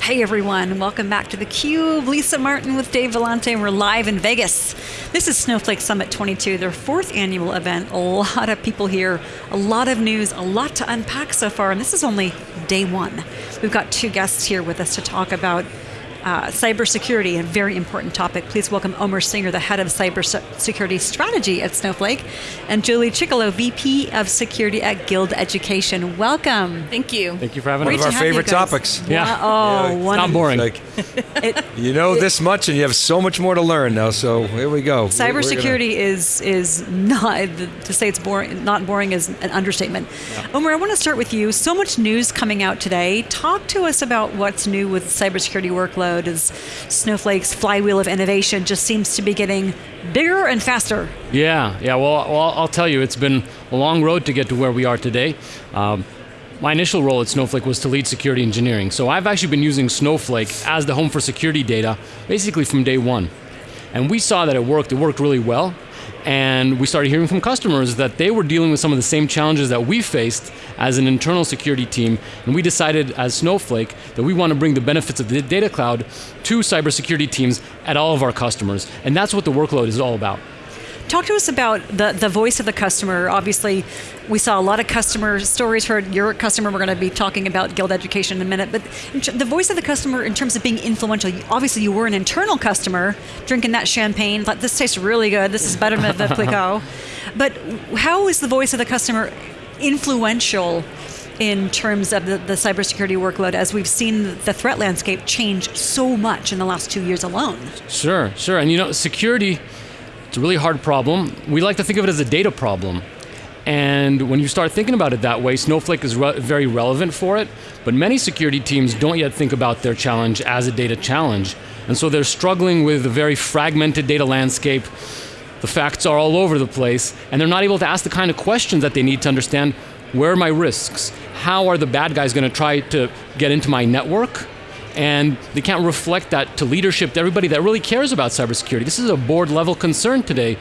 Hey everyone, welcome back to theCUBE. Lisa Martin with Dave Vellante, and we're live in Vegas. This is Snowflake Summit 22, their fourth annual event. A lot of people here, a lot of news, a lot to unpack so far, and this is only day one. We've got two guests here with us to talk about uh, cybersecurity, a very important topic. Please welcome Omer Singer, the head of cybersecurity strategy at Snowflake, and Julie Chickillo, VP of security at Guild Education. Welcome. Thank you. Thank you for having One us. of our favorite topics. Yeah. Oh, Yeah, one Not boring. Like, it- you know this much and you have so much more to learn now, so here we go. We're- we're gonna- Cybersecurity is is not to say it's boring. Not boring is an understatement. Omer, I want to start with you. So much news coming out today. Talk to us about what's new with cybersecurity workload. As Snowflake's flywheel of innovation just seems to be getting bigger and faster. Yeah, yeah. Well, well, I'll tell you, it's been a long road to get to where we are today. Um, my initial role at Snowflake was to lead security engineering. So I've actually been using Snowflake as the home for security data basically from day one. And we saw that it worked, it worked really well. And we started hearing from customers that they were dealing with some of the same challenges that we faced as an internal security team. And we decided as Snowflake that we want to bring the benefits of the data cloud to cybersecurity teams at all of our customers. And that's what the workload is all about. Talk to us about the, the voice of the customer. Obviously, we saw a lot of customer stories, heard your customer, we're going to be talking about Guild Education in a minute, but the voice of the customer in terms of being influential, obviously you were an internal customer, drinking that champagne, thought this tastes really good, this is better than the Clicquot. But how is the voice of the customer influential in terms of the, the cybersecurity workload as we've seen the threat landscape change so much in the last two years alone? Sure, sure. And you know, security, it's a really hard problem. We like to think of it as a data problem. And when you start thinking about it that way, Snowflake is re- very relevant for it. But many security teams don't yet think about their challenge as a data challenge. And so they're struggling with a very fragmented data landscape. The facts are all over the place, and they're not able to ask the kind of questions that they need to understand where are my risks? How are the bad guys going to try to get into my network? And they can't reflect that to leadership, to everybody that really cares about cybersecurity. This is a board level concern today.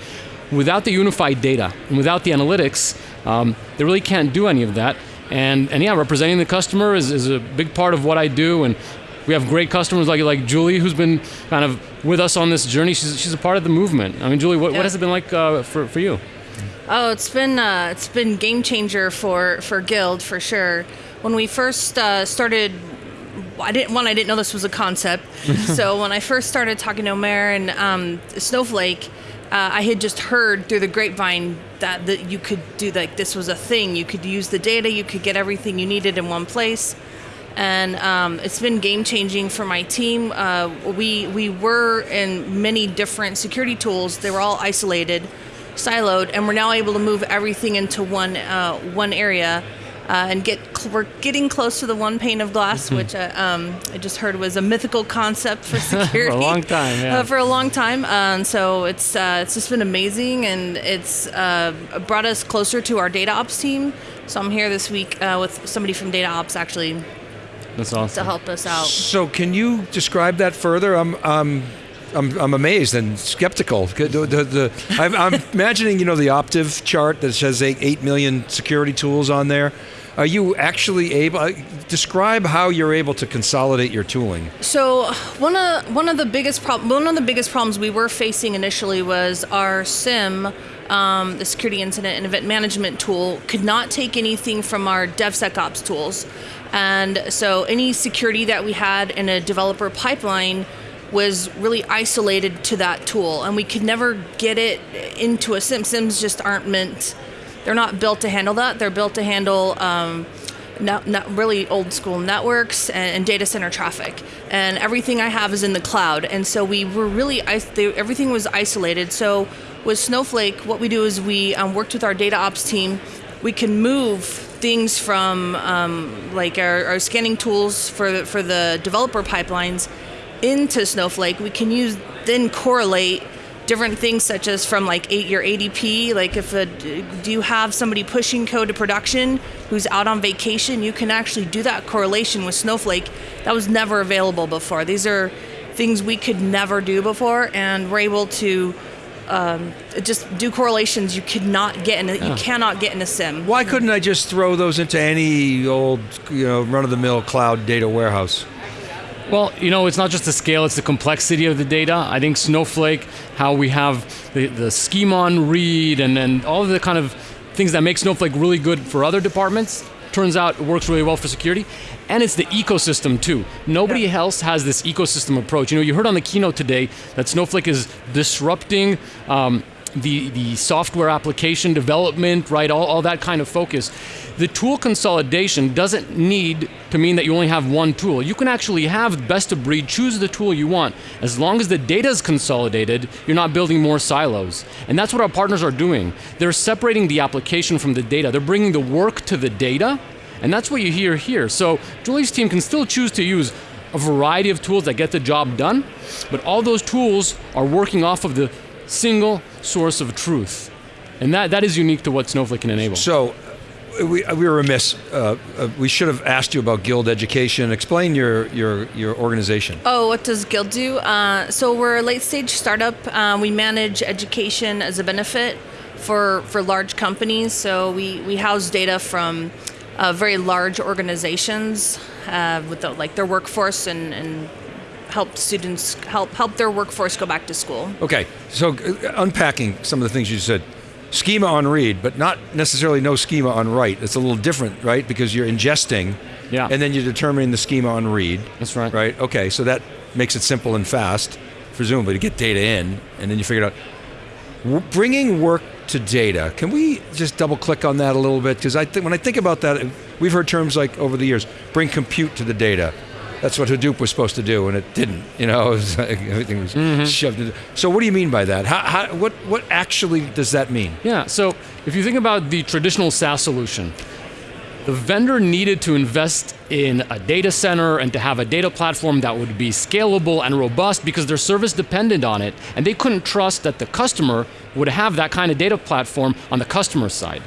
Without the unified data and without the analytics, um, they really can't do any of that. And, and yeah, representing the customer is, is a big part of what I do. And we have great customers like, like Julie, who's been kind of with us on this journey. She's, she's a part of the movement. I mean, Julie, what, Yeah. what has it been like uh, for, for you? Oh, it's been uh, it's been game changer for for Guild for sure. When we first uh, started, I didn't one I didn't know this was a concept. so when I first started talking to Omer and um, Snowflake, uh, I had just heard through the grapevine that that you could do like this was a thing. You could use the data. You could get everything you needed in one place. And um, it's been game changing for my team. Uh, we we were in many different security tools. They were all isolated siloed, and we're now able to move everything into one uh, one area. Uh, and get cl- we're getting close to the one pane of glass, which uh, um, I just heard was a mythical concept for security for a long time, yeah. Uh, for a long time, um, so it's uh, it's just been amazing, and it's uh, brought us closer to our data ops team. So I'm here this week uh, with somebody from data ops actually That's awesome. to help us out. So can you describe that further? I'm, um, I'm, I'm amazed and skeptical. The, the, the, I'm, I'm imagining, you know, the Optiv chart that says eight, 8 million security tools on there. Are you actually able, uh, describe how you're able to consolidate your tooling? So one of one of the biggest prob- one of the biggest problems we were facing initially was our SIEM, um, the security incident and event management tool, could not take anything from our DevSecOps tools, and so any security that we had in a developer pipeline was really isolated to that tool, and we could never get it into a SIEM. SIEMs just aren't meant. They're not built to handle that. They're built to handle. Um, not, not really old school networks and, and data center traffic. And everything I have is in the cloud. And so we were really, everything was isolated. So with Snowflake, what we do is we um, worked with our data ops team. We can move things from um, like our, our scanning tools for for the developer pipelines into Snowflake. We can use, then correlate different things such as from like eight, your ADP, like if a, do you have somebody pushing code to production who's out on vacation, you can actually do that correlation with Snowflake. That was never available before. These are things we could never do before, and we're able to um, just do correlations you could not get in. A, You cannot get in a SIEM. Why couldn't I just throw those into any old, you know, run-of-the-mill cloud data warehouse? Well, you know, it's not just the scale, it's the complexity of the data. I think Snowflake, how we have the, the schema on read and, and all of the kind of things that make Snowflake really good for other departments, turns out it works really well for security. And it's the ecosystem too. Nobody Yeah. else has this ecosystem approach. You know, you heard on the keynote today that Snowflake is disrupting um, the, the software application development, right, all, all that kind of focus. The tool consolidation doesn't need to mean that you only have one tool. You can actually have best of breed, choose the tool you want. As long as the data is consolidated, you're not building more silos. And that's what our partners are doing. They're separating the application from the data. They're bringing the work to the data, and that's what you hear here. So Julie's team can still choose to use a variety of tools that get the job done, but all those tools are working off of the single source of truth. And that, that is unique to what Snowflake can enable. So, uh, we, we were remiss. Uh, uh, we should have asked you about Guild Education. Explain your your your organization. Oh, what does Guild do? Uh, so we're a late stage startup. Uh, we manage education as a benefit for for large companies. So we we house data from uh, very large organizations uh, with the, like their workforce and, and help students help help their workforce go back to school. Okay, so uh, unpacking some of the things you said. Schema on read, but not necessarily no schema on write. It's a little different, right? Because you're ingesting, Yeah. and then you're determining the schema on read. That's right. Right. Okay, so that makes it simple and fast, presumably, to get data in, and then you figure it out. W- bringing work to data. Can we just double click on that a little bit? Because I think when I think about that, we've heard terms like over the years, bring compute to the data. That's what Hadoop was supposed to do, and it didn't. You know, it was like everything was Mm-hmm. shoved. In. So, what do you mean by that? How, how, what, what actually does that mean? Yeah, so if you think about the traditional SaaS solution, the vendor needed to invest in a data center and to have a data platform that would be scalable and robust because their service depended on it, and they couldn't trust that the customer would have that kind of data platform on the customer side.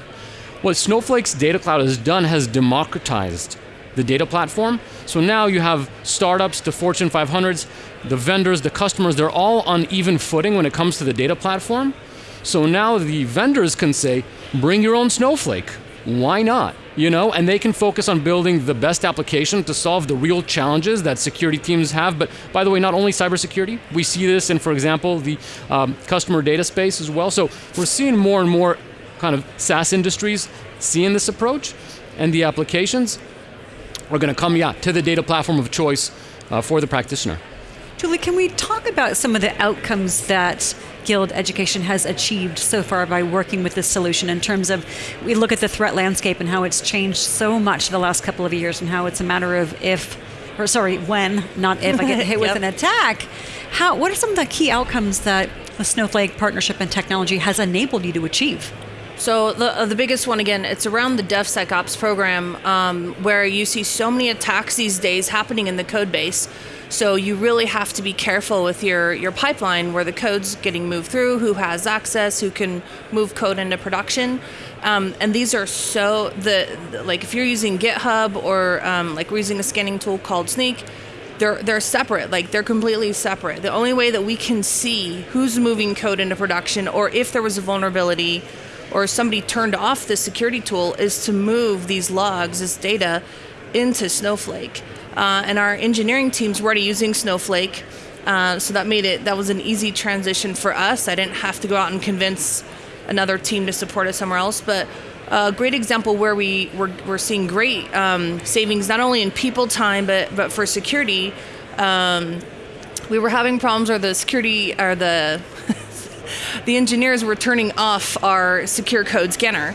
What Snowflake's Data Cloud has done has democratized the data platform. So now you have startups to Fortune 500s, the vendors, the customers, they're all on even footing when it comes to the data platform. So now the vendors can say, bring your own Snowflake. Why not? You know, and they can focus on building the best application to solve the real challenges that security teams have. But by the way, not only cybersecurity, we see this in, for example, the um, customer data space as well. So we're seeing more and more kind of SaaS industries seeing this approach, and the applications are going to come, yeah, to the data platform of choice uh, for the practitioner. Julie, can we talk about some of the outcomes that Guild Education has achieved so far by working with this solution in terms of we look at the threat landscape and how it's changed so much the last couple of years and how it's a matter of if or sorry, when, not if I get hit with Yep. an attack. How what are some of the key outcomes that the Snowflake partnership and technology has enabled you to achieve? So the uh, the biggest one again, it's around the DevSecOps program, um, where you see so many attacks these days happening in the code base. So you really have to be careful with your your pipeline, where the code's getting moved through, who has access, who can move code into production, um, and these are so the like if you're using GitHub or um, like we're using a scanning tool called Snyk. They're, they're separate, like they're completely separate. The only way that we can see who's moving code into production or if there was a vulnerability or somebody turned off the security tool is to move these logs, this data, into Snowflake. Uh, and our engineering teams were already using Snowflake, uh, so that made it that was an easy transition for us. I didn't have to go out and convince another team to support us somewhere else. But a great example where we we're, we're seeing great um, savings not only in people time but but for security. Um, we were having problems where the security or the the engineers were turning off our secure code scanner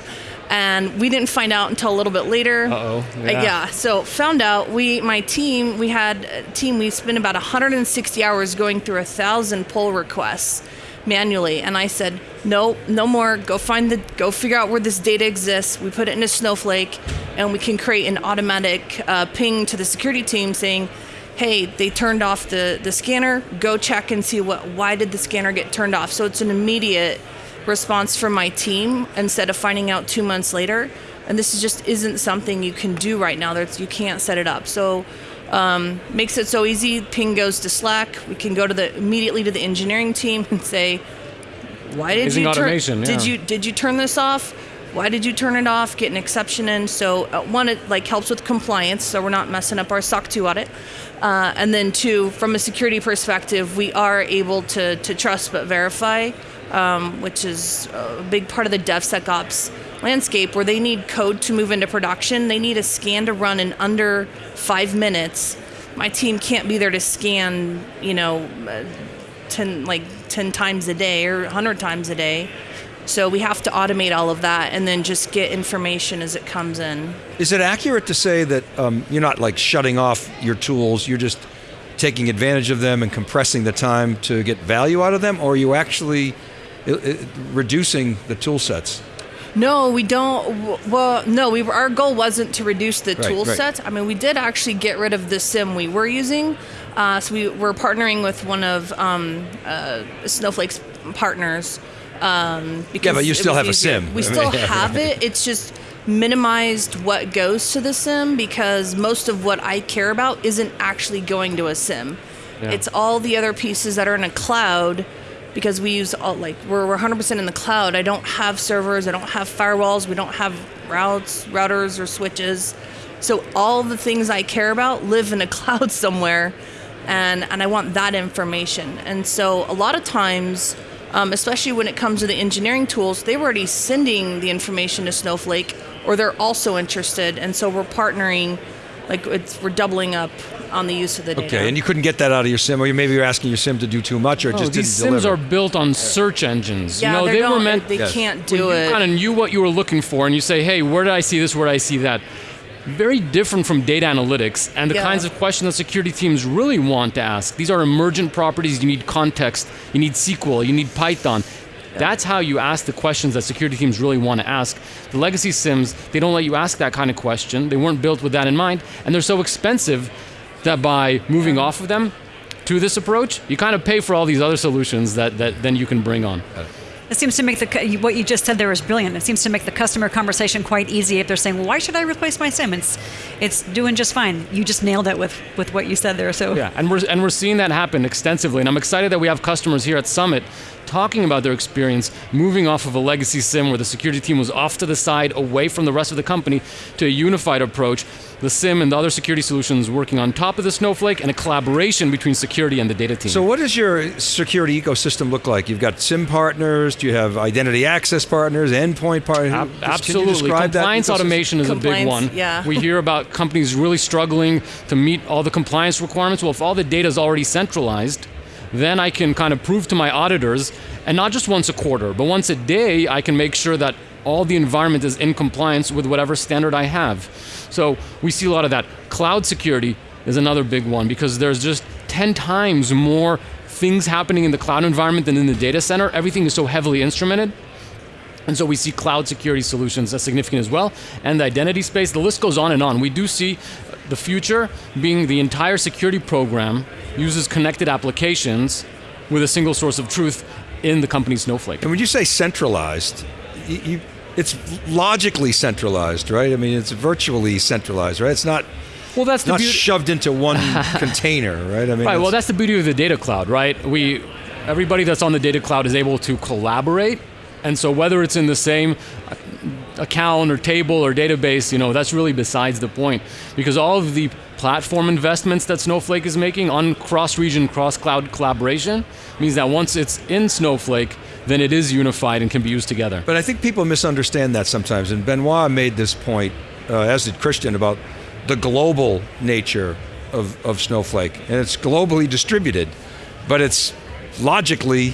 and we didn't find out until a little bit later. Uh-oh, Uh, yeah. yeah so found out we my team we had a team we spent about 160 hours going through a thousand pull requests manually and i said no no more. Go find the go figure out where this data exists. We put it in a snowflake and we can create an automatic uh, ping to the security team saying hey they turned off the the scanner go check and see what why did the scanner get turned off? So it's an immediate response from my team instead of finding out two months later. And this is just isn't something you can do right now. There's, you can't set it up. So um, makes it so easy. Ping goes to slack. We can go to the immediately to the engineering team and say why did Amazing you turn automation, did you did you turn this off? Why did you turn it off? Get an exception in. So uh, one, it like helps with compliance, so we're not messing up our SOC 2 audit. Uh, and then two, from a security perspective, we are able to to trust but verify, um, which is a big part of the DevSecOps landscape where they need code to move into production. They need a scan to run in under five minutes. My team can't be there to scan, you know, uh, ten like ten times a day or hundred times a day. So we have to automate all of that and then just get information as it comes in. Is it accurate to say that um, you're not like shutting off your tools? You're just taking advantage of them and compressing the time to get value out of them, or are you actually uh, uh, reducing the tool sets? No, we don't. Well, no, we were, our goal wasn't to reduce the Right, tool right. set. I mean, we did actually get rid of the SIEM we were using. Uh, so we were partnering with one of um, uh, Snowflake's partners. Um, because but you still have a SIEM. We still have it. It's just minimized what goes to the SIEM because most of what I care about isn't actually going to a SIEM. Yeah. It's all the other pieces that are in a cloud because we use all like we're, we're 100% in the cloud. I don't have servers, I don't have firewalls, we don't have routes, routers or switches. So all the things I care about live in a cloud somewhere and and I want that information. And so a lot of times um, especially when it comes to the engineering tools, they were already sending the information to Snowflake, or they're also interested, and so we're partnering, like it's, we're doubling up on the use of the data. Okay, and you couldn't get that out of your SIEM, or maybe you're asking your SIEM to do too much, or it Oh, just these didn't SIEMs deliver. are built on search engines. yeah, you know, they, they were meant. they Yes. can't when do you it. kind of knew what you were looking for, and you say, "Hey, where did I see this? Where did I see that?" Very different from data analytics and the Yeah. kinds of questions that security teams really want to ask. These are emergent properties. You need context. You need SQL. You need Python. That's how you ask the questions that security teams really want to ask. The legacy SIEMs, they don't let you ask that kind of question. They weren't built with that in mind, and they're so expensive that by moving off of them to this approach, you kind of pay for all these other solutions that, that then you can bring on. It seems to make the what you just said there is brilliant. It seems to make the customer conversation quite easy if they're saying, "Well, why should I replace my SIEM?" It's it's doing just fine. You just nailed it with with what you said there. So Yeah, and we're and we're seeing that happen extensively, and I'm excited that we have customers here at Summit talking about their experience moving off of a legacy SIEM where the security team was off to the side, away from the rest of the company, to a unified approach. The SIEM and the other security solutions working on top of the Snowflake, and a collaboration between security and the data team. So, what does your security ecosystem look like? You've got SIEM partners. Do you have identity access partners, endpoint partners? Ab- Just- Can you Absolutely. describe that compliance automation is a big one. yeah. We hear about companies really struggling to meet all the compliance requirements. Well, if all the data is already centralized, then I can kind of prove to my auditors, and not just once a quarter, but once a day, I can make sure that all the environment is in compliance with whatever standard I have. So we see a lot of that. Cloud security is another big one because there's just 10 times more things happening in the cloud environment than in the data center. Everything is so heavily instrumented. And so we see cloud security solutions as significant as well. And the identity space, the list goes on and on. We do see the future being the entire security program uses connected applications with a single source of truth in the company's Snowflake. And when you say centralized, you, you, it's logically centralized, right? I mean, it's virtually centralized, right? It's not Well, that's the not shoved into one container, right? I mean, Right. Well, that's the beauty of the data cloud, right? We, everybody that's on the data cloud is able to collaborate, and so whether it's in the same account or table or database, you know, that's really besides the point, because all of the platform investments that Snowflake is making on cross-region, cross-cloud collaboration means that once it's in Snowflake, then it is unified and can be used together. But I think people misunderstand that sometimes. And Benoit made this point, uh, as did Christian, about the global nature of, of Snowflake. And it's globally distributed, but it's logically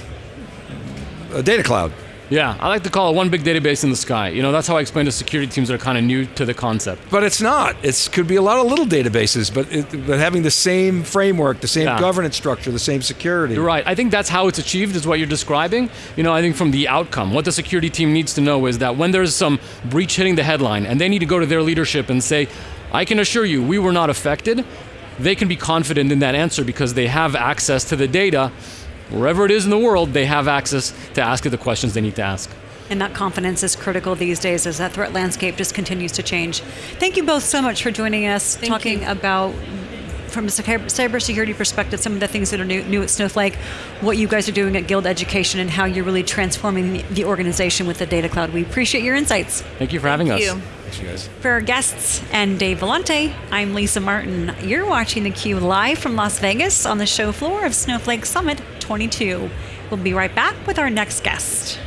a data cloud. Yeah, I like to call it one big database in the sky. You know, that's how I explain to security teams that are kind of new to the concept. But it's not. It could be a lot of little databases, but, it, but having the same framework, the same Yeah. governance structure, the same security. You're right. I think that's how it's achieved, is what you're describing. You know, I think from the outcome, what the security team needs to know is that when there's some breach hitting the headline and they need to go to their leadership and say, I can assure you we were not affected, they can be confident in that answer because they have access to the data. Wherever it is in the world, they have access to ask it the questions they need to ask. And that confidence is critical these days as that threat landscape just continues to change. Thank you both so much for joining us, Thank talking you. about from a cyber- cybersecurity perspective, some of the things that are new, new at Snowflake, what you guys are doing at Guild Education, and how you're really transforming the, the organization with the Data Cloud. We appreciate your insights. Thank you for having Thank us. you. Thanks, you guys. For our guests and Dave Vellante, I'm Lisa Martin. You're watching theCUBE live from Las Vegas on the show floor of Snowflake Summit 22. We'll be right back with our next guest.